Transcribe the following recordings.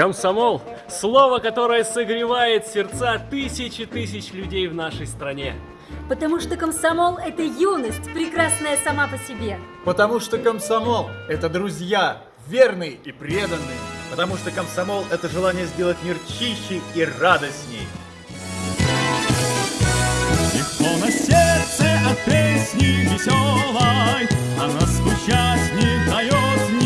Комсомол – слово, которое согревает сердца тысячи тысяч людей в нашей стране. Потому что комсомол – это юность, прекрасная сама по себе. Потому что комсомол – это друзья, верные и преданные. Потому что комсомол – это желание сделать мир чище и радостней. Легко на сердце от песни веселой, Она скучать не дает никогда.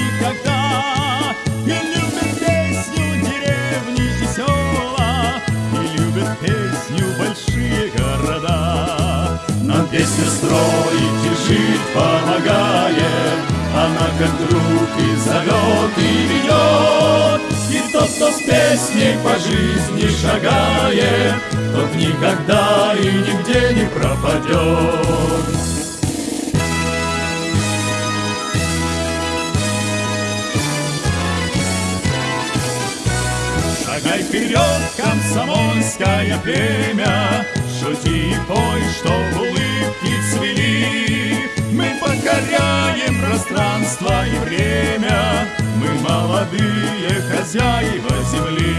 И любит песню большие города. Нам песню строить и жить помогает, Она как друг и зовет, и ведет. И тот, кто с песней по жизни шагает, Тот никогда и нигде не пропадет. Шагай вперед, комсомольское племя, Шути и пой, что улыбки цвели. Мы покоряем пространство и время, Мы молодые хозяева земли.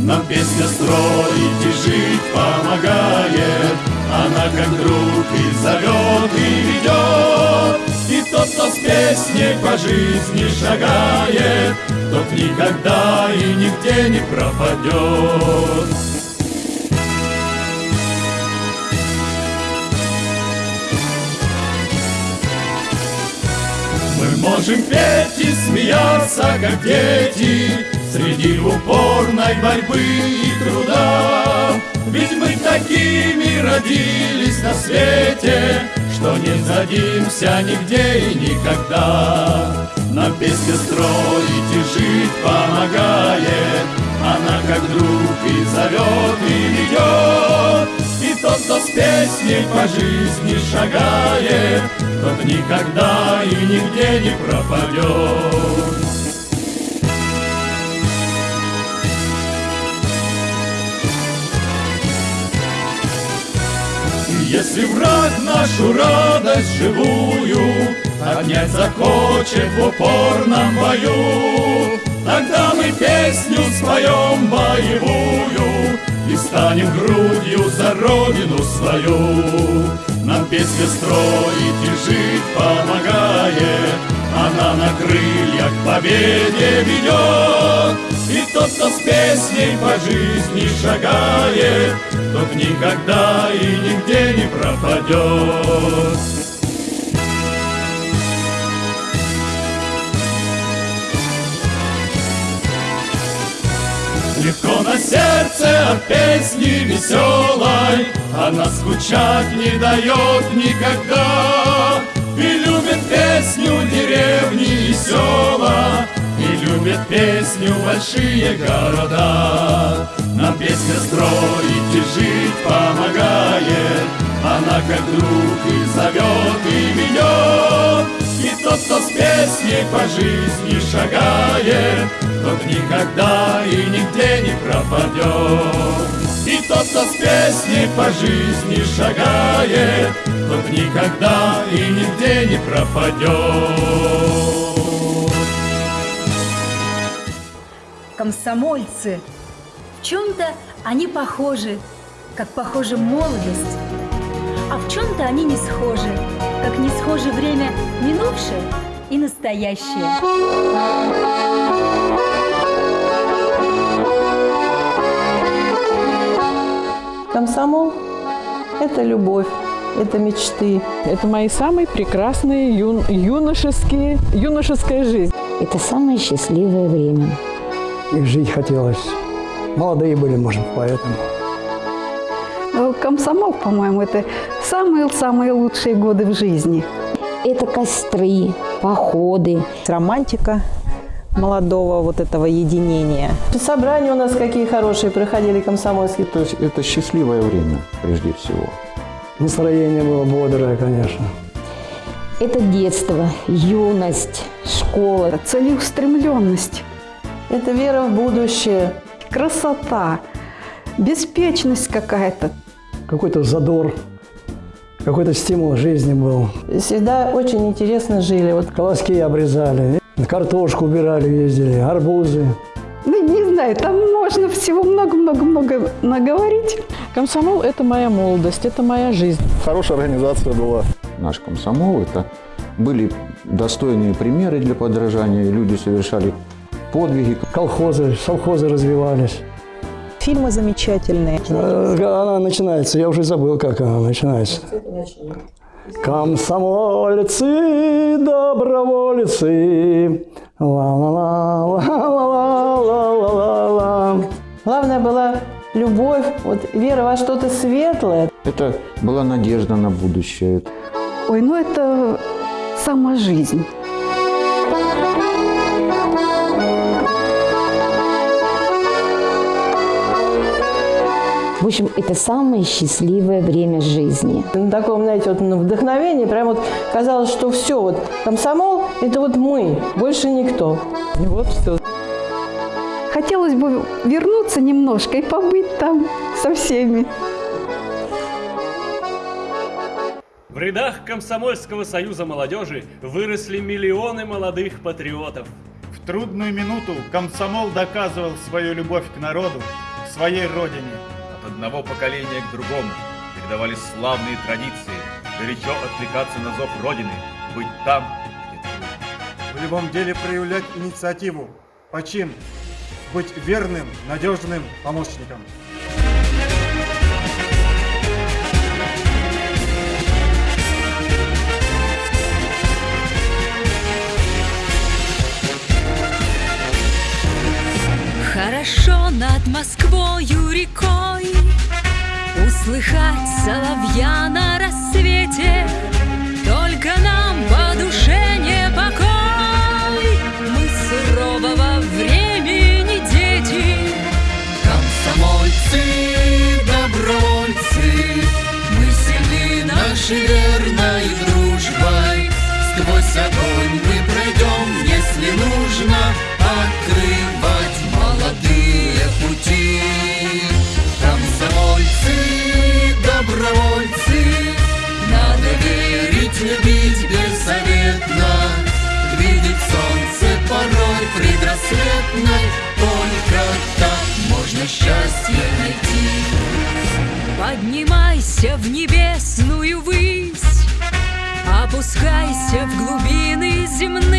Нам песня строить и жить помогает, Она как друг и зовет, и ведет. Тот, кто с песней по жизни шагает, Тот никогда и нигде не пропадет. Мы можем петь и смеяться, как дети, Среди упорной борьбы и труда. Ведь мы такими родились на свете, Что не сдадимся нигде и никогда. Нам песня строить и жить помогает, Она как друг и зовет, и ведет. И тот, кто с песней по жизни шагает, Тот никогда и нигде не пропадет. Если враг нашу радость живую Отнять захочет в упорном бою, Тогда мы песню споем боевую И станем грудью за родину свою. Нам песня строить и жить помогает, победе ведет. И тот, кто с песней по жизни шагает, Тот никогда и нигде не пропадет. Легко на сердце от песни веселой, Она скучать не дает никогда. И любит песню деревни и села, И любит песню большие города. Нам песня строить и жить помогает, Она как друг и зовет, и ведет. И тот, кто с песней по жизни шагает, Тот никогда и нигде не пропадет. Кто с песней по жизни шагает, Тот никогда и нигде не пропадет. Комсомольцы. В чем-то они похожи, как похожа молодость. А в чем-то они не схожи, как не схожи время минувшее и настоящее. Комсомол – это любовь, это мечты. Это мои самые прекрасные юн, юношеские, юношеская жизнь. Это самое счастливое время. И жить хотелось. Молодые были, может, поэтому. Ну, Комсомол, по-моему, это самые-самые лучшие годы в жизни. Это костры, походы. Романтика молодого вот этого единения. Собрания у нас какие хорошие проходили комсомольские. Это, это счастливое время, прежде всего. Настроение было бодрое, конечно. Это детство, юность, школа. Целеустремленность. Это вера в будущее. Красота, беспечность какая-то. Какой-то задор, какой-то стимул жизни был. Всегда очень интересно жили. Вот Колоски обрезали, картошку убирали, ездили, арбузы. Ну, не знаю, там можно всего много-много-много наговорить. Комсомол – это моя молодость, это моя жизнь. Хорошая организация была. Наш комсомол – это были достойные примеры для подражания. Люди совершали подвиги. Колхозы, совхозы развивались. Фильмы замечательные. Э, Она начинается, я уже забыл, как она начинается. Комсомольцы, добровольцы, ла-ла-ла-ла-ла-ла-ла-ла. Главное была любовь, вот вера во что-то светлое. Это была надежда на будущее. Ой, ну это сама жизнь. В общем, это самое счастливое время жизни. На таком, знаете, вот на вдохновении прям вот казалось, что все, вот комсомол – это вот мы, больше никто. И вот все. Хотелось бы вернуться немножко и побыть там со всеми. В рядах Комсомольского союза молодежи выросли миллионы молодых патриотов. В трудную минуту комсомол доказывал свою любовь к народу, к своей родине. Одного поколения к другому передавались славные традиции, горячо откликаться на зов Родины, быть там, В любом деле проявлять инициативу, почин, быть верным, надежным помощником. Хорошо над Москвою рекой. Услыхать соловья Поднимайся в небесную высь Опускайся в глубины земные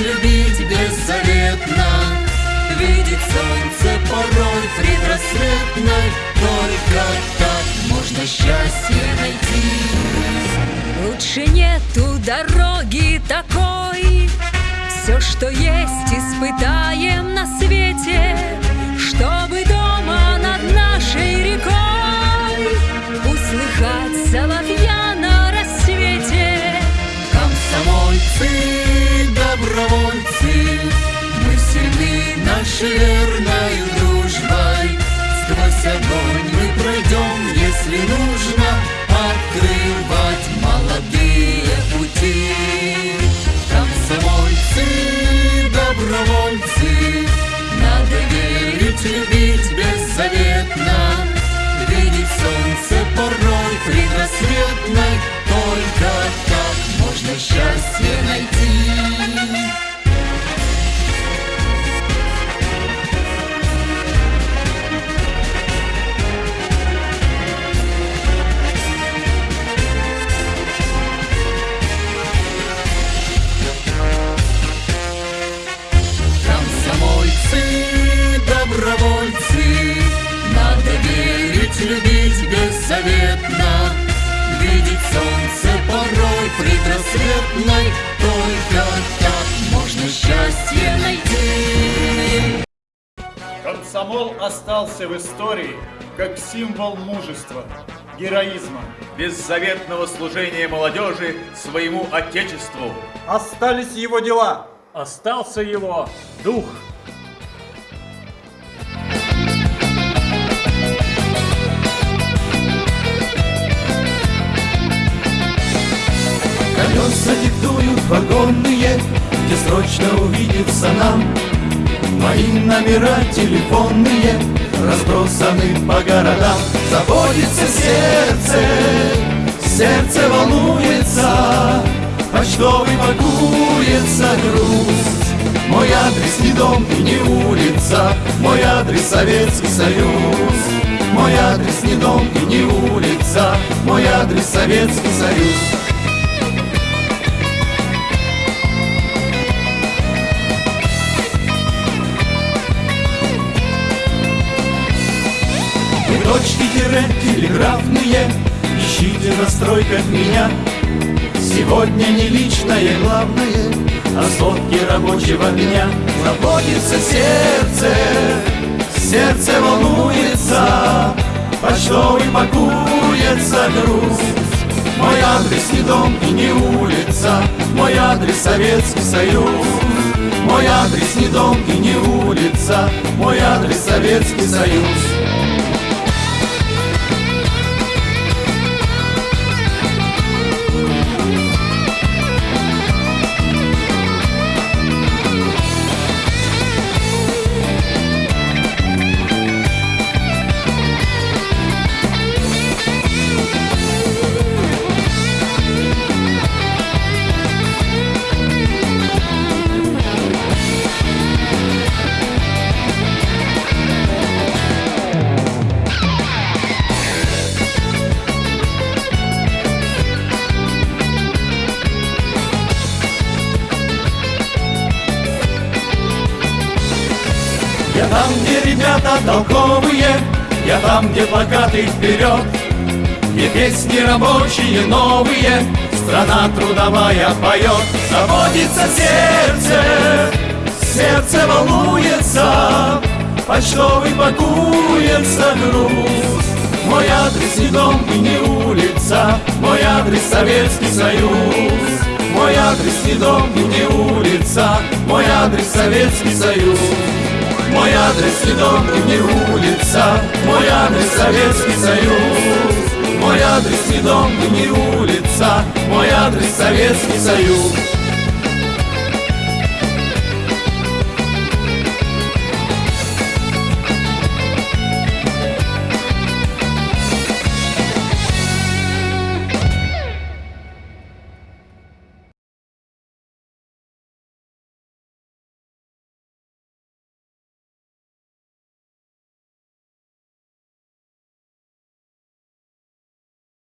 любить беззаветно, видеть солнце порой предрассветной, только так можно счастье найти. Лучше нету дороги такой. Все, что есть, испытаем на свете нашей верной дружбой. Сквозь огонь мы пройдем, если нужно, открывать молодые пути. Комсомольцы, добровольцы, надо верить, любить беззаветно, видеть солнце порой предрассветной, только так можно счастье найти. Предрассветной, только так можно счастье найти. Комсомол остался в истории как символ мужества, героизма. беззаветного служения молодежи своему Отечеству. Остались его дела. Остался его дух. Точно увидится нам. Мои номера телефонные разбросаны по городам. Заботится сердце, сердце волнуется Почтовый пакуется грусть. Мой адрес не дом и не улица Мой адрес Советский Союз. Мой адрес не дом и не улица Мой адрес Советский Союз тире телеграфные Ищите на стройках меня. Сегодня не личное главное А сотки рабочего дня. Заботится сердце Сердце волнуется Почтовый пакуется грусть Мой адрес не дом и не улица Мой адрес Советский Союз. Мой адрес не дом и не улица Мой адрес Советский Союз Я там, где ребята толковые, я там, где плакаты вперед, Где песни рабочие новые, страна трудовая поет. Заботится сердце, сердце волнуется, Почтовый пакуется груз. Мой адрес не дом и не улица, Мой адрес Советский Союз. Мой адрес не дом и не улица, Мой адрес Советский Союз. Мой адрес не дом и не улица, мой адрес Советский Союз. Мой адрес не дом и не улица, мой адрес Советский Союз.